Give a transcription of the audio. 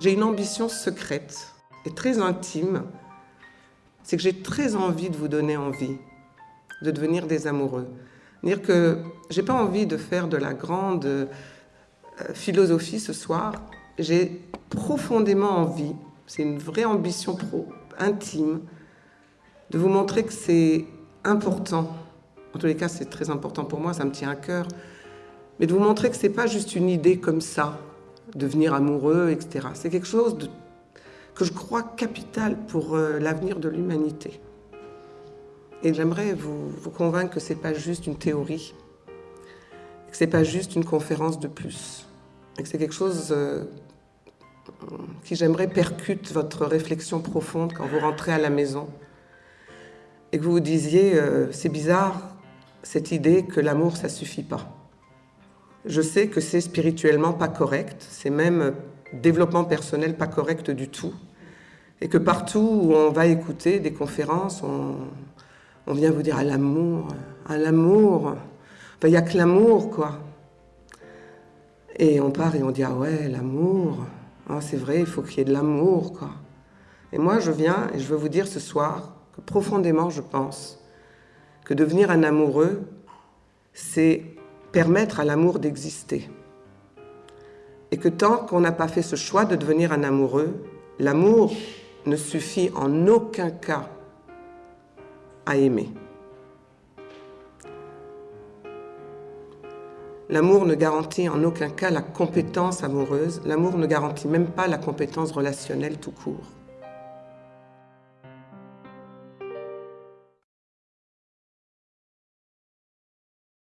J'ai une ambition secrète et très intime, c'est que j'ai très envie de vous donner envie de devenir des amoureux. Dire que j'ai pas envie de faire de la grande euh, philosophie ce soir, j'ai profondément envie, c'est une vraie ambition pro, intime, de vous montrer que c'est important. En tous les cas, c'est très important pour moi, ça me tient à cœur. Mais de vous montrer que c'est pas juste une idée comme ça, devenir amoureux, etc. C'est quelque chose que je crois capital pour euh, l'avenir de l'humanité. Et j'aimerais vous, vous, convaincre que ce n'est pas juste une théorie, que ce n'est pas juste une conférence de plus, et que c'est quelque chose euh, qui, j'aimerais, percute votre réflexion profonde quand vous rentrez à la maison, et que vous vous disiez, euh, c'est bizarre, cette idée que l'amour, ça suffit pas. Je sais que c'est spirituellement pas correct, c'est même développement personnel pas correct du tout, et que partout où on va écouter des conférences, on, on vient vous dire à l'amour, à l'amour. il n'y a que l'amour, quoi. Et on part et on dit, ah ouais, l'amour. Ah, c'est vrai, il faut qu'il y ait de l'amour, quoi. Et moi, je viens et je veux vous dire ce soir que profondément, je pense que devenir un amoureux, c'est permettre à l'amour d'exister. Et que tant qu'on n'a pas fait ce choix de devenir un amoureux, l'amour ne suffit en aucun cas à aimer. L'amour ne garantit en aucun cas la compétence amoureuse, l'amour ne garantit même pas la compétence relationnelle tout court.